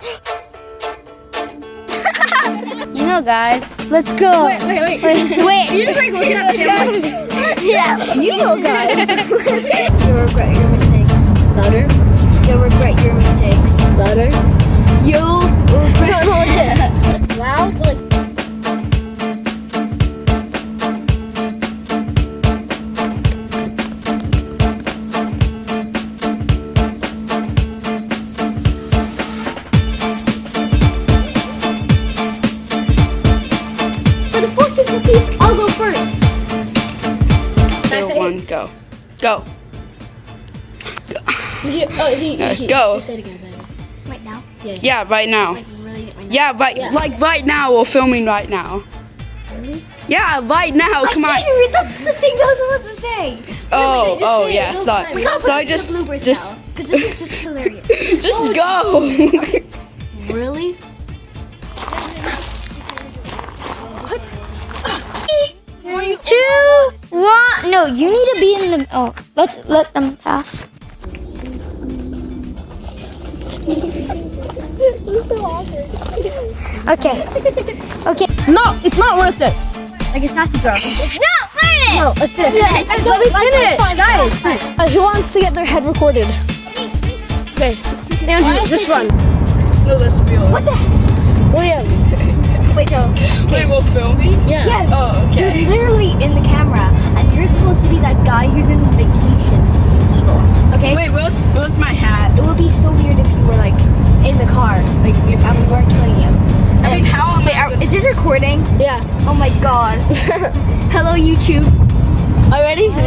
You know, guys. Let's go. Wait, wait, wait. Wait. wait. You're just like looking at the camera. yeah. You know, guys. You'll regret your mistakes. Louder. You'll regret your mistakes. Louder. You'll Two, one, go. Go. He, oh, he, Let's uh, he, go. Just say it again. Say it again. Right now. Yeah, right now. Like really right now. Yeah, right. Yeah. Like right now. We're filming right now. Really? Yeah, right now. Come on. Secret, that's the thing I was supposed to say. Oh, just oh say it, yeah. no Sorry. We gotta So put I this in just, just. Because this is just hilarious. just oh, go. really? No, you need to be in the. Oh, let's let them pass. Okay. Okay. No, it's not worth it. Like it's not to drop. No, learn it. No, like this. Yeah, it's Let me like- finish, like- guys. Uh, who wants to get their head recorded? Okay, Andrew, just run. no, that's real. What the? William. Wait, so. Wait, we're filming. Yeah. Yeah. Oh, where's my hat? It would be so weird if you were like in the car, like we, and we weren't killing you. I mean, how am Wait, I? are, is this recording? Yeah. Oh my god. Hello, YouTube. Are you ready? Ready?